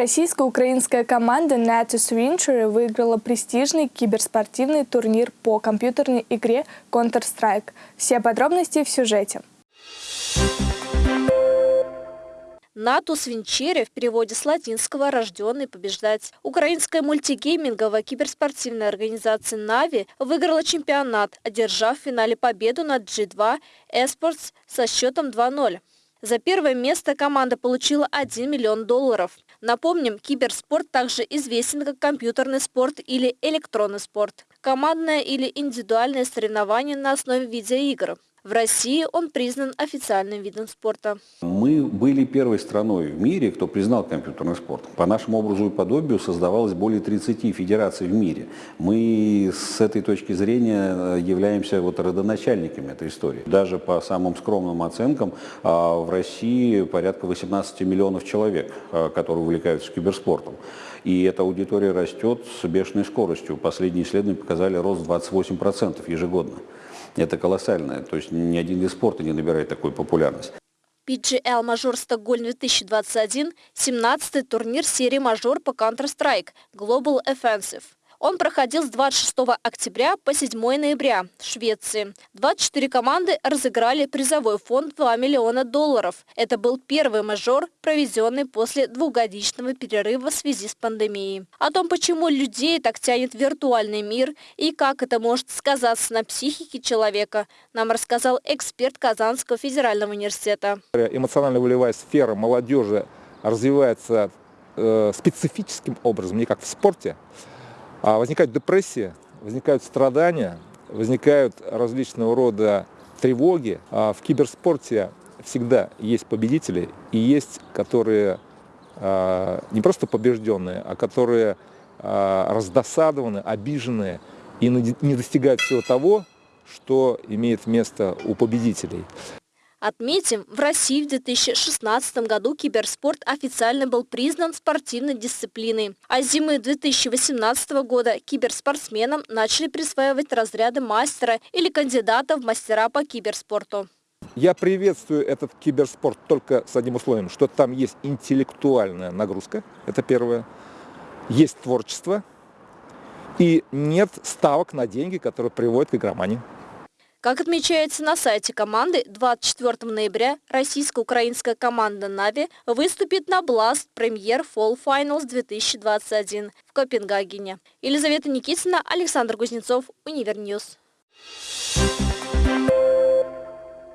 Российско-украинская команда Natus Venture выиграла престижный киберспортивный турнир по компьютерной игре Counter-Strike. Все подробности в сюжете. Натус Винчери в переводе с латинского «рожденный побеждать». Украинская мультигейминговая киберспортивная организация «Нави» выиграла чемпионат, одержав в финале победу над G2 Esports со счетом 2-0. За первое место команда получила 1 миллион долларов. Напомним, киберспорт также известен как компьютерный спорт или электронный спорт. Командное или индивидуальное соревнование на основе видеоигр. В России он признан официальным видом спорта. Мы были первой страной в мире, кто признал компьютерный спорт. По нашему образу и подобию создавалось более 30 федераций в мире. Мы с этой точки зрения э, являемся вот родоначальниками этой истории. Даже по самым скромным оценкам а, в России порядка 18 миллионов человек, а, которые увлекаются киберспортом. И эта аудитория растет с бешеной скоростью. Последние исследования показали рост 28% ежегодно. Это колоссальное. То есть ни один вид спорта не набирает такой популярность. PGL Мажор Стокгольм 2021 – 17-й турнир серии Мажор по Counter-Strike Global Offensive. Он проходил с 26 октября по 7 ноября в Швеции. 24 команды разыграли призовой фонд 2 миллиона долларов. Это был первый мажор, проведенный после двухгодичного перерыва в связи с пандемией. О том, почему людей так тянет виртуальный мир и как это может сказаться на психике человека, нам рассказал эксперт Казанского федерального университета. Эмоционально-волевая сфера молодежи развивается э, специфическим образом, не как в спорте, возникает депрессия, возникают страдания, возникают различного рода тревоги. А в киберспорте всегда есть победители и есть, которые а, не просто побежденные, а которые а, раздосадованы, обиженные и не достигают всего того, что имеет место у победителей. Отметим, в России в 2016 году киберспорт официально был признан спортивной дисциплиной. А с зимы 2018 года киберспортсменам начали присваивать разряды мастера или кандидата в мастера по киберспорту. Я приветствую этот киберспорт только с одним условием, что там есть интеллектуальная нагрузка, это первое, есть творчество и нет ставок на деньги, которые приводят к игромании. Как отмечается на сайте команды, 24 ноября российско-украинская команда Navi выступит на Finals 2021 в Копенгагене. Елизавета Никитина, Александр Кузнецов, Univer News. Thank you.